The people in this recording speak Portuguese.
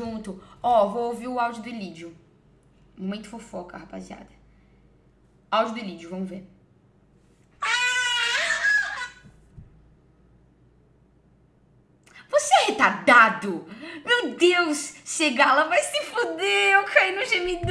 junto. Ó, vou ouvir o áudio do Elídio. Momento fofoca, rapaziada. Áudio do Elídio, vamos ver. Você é retardado? Meu Deus, Segala vai se fuder, eu caí no gemidão.